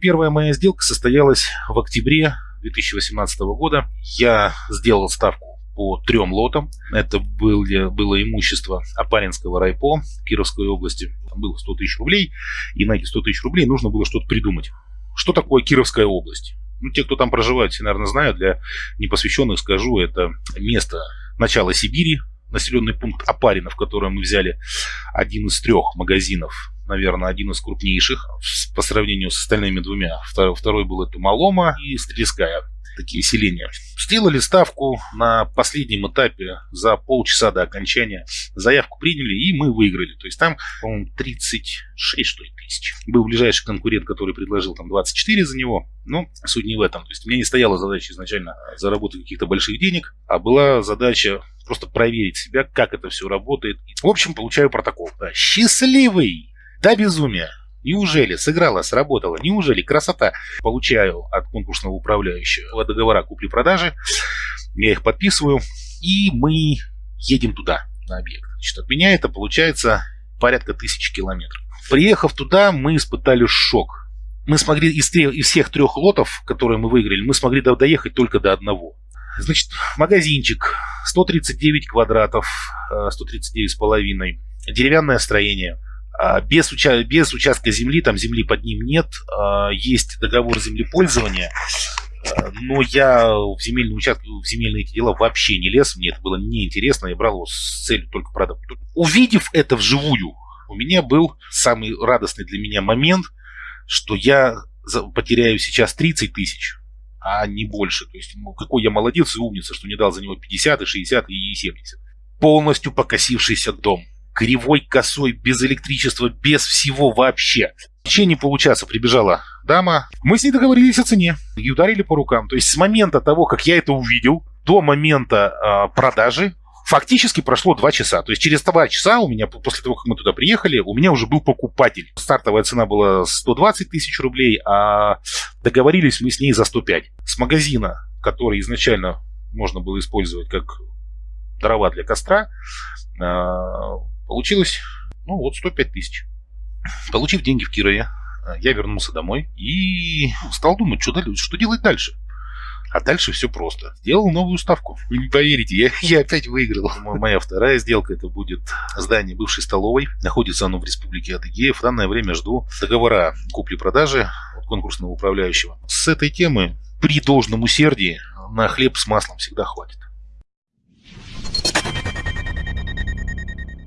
Первая моя сделка состоялась в октябре 2018 года. Я сделал ставку по трем лотам. Это было, было имущество Апаринского райпо Кировской области. Там было 100 тысяч рублей. И на эти 100 тысяч рублей нужно было что-то придумать. Что такое Кировская область? Ну, те, кто там проживает, все, наверное, знают. Для непосвященных скажу, это место начала Сибири, населенный пункт Апарина, в котором мы взяли один из трех магазинов, наверное, один из крупнейших по сравнению с остальными двумя. Второй, второй был это Малома и Стрельская такие селения. Сделали ставку на последнем этапе за полчаса до окончания. Заявку приняли, и мы выиграли. То есть там, по-моему, 36 что ли, тысяч. Был ближайший конкурент, который предложил там 24 за него. Но суть не в этом. То есть у меня не стояла задача изначально заработать каких-то больших денег, а была задача просто проверить себя, как это все работает. В общем, получаю протокол. Да, счастливый! До безумия! Неужели сыграла, сработала? Неужели красота? Получаю от конкурсного управляющего договора купли-продажи, я их подписываю, и мы едем туда, на объект. Значит, от меня это получается порядка тысячи километров. Приехав туда, мы испытали шок. Мы смогли из, из всех трех лотов, которые мы выиграли, мы смогли доехать только до одного. Значит, магазинчик, 139 квадратов, 139 э, с половиной, деревянное строение – без, уча без участка земли, там земли под ним нет, а, есть договор землепользования, а, но я в земельный участок, в земельные эти дела вообще не лез, мне это было неинтересно, я брал его с целью только продать. Увидев это вживую, у меня был самый радостный для меня момент, что я потеряю сейчас 30 тысяч, а не больше. То есть, ну, какой я молодец и умница, что не дал за него 50, и 60, и 70. Полностью покосившийся дом кривой, косой, без электричества, без всего вообще. В течение получаса прибежала дама. Мы с ней договорились о цене и ударили по рукам. То есть с момента того, как я это увидел, до момента э, продажи фактически прошло два часа. То есть через два часа у меня, после того, как мы туда приехали, у меня уже был покупатель. Стартовая цена была 120 тысяч рублей, а договорились мы с ней за 105. С магазина, который изначально можно было использовать как дрова для костра, а, Получилось, ну вот, 105 тысяч. Получив деньги в Кирове, э, я вернулся домой и стал думать, что, что делать дальше. А дальше все просто. Сделал новую ставку. Вы не поверите, я, я опять выиграл. Моя вторая сделка, это будет здание бывшей столовой. Находится оно в республике Адыгея. В данное время жду договора купли-продажи от конкурсного управляющего. С этой темы при должном усердии на хлеб с маслом всегда хватит.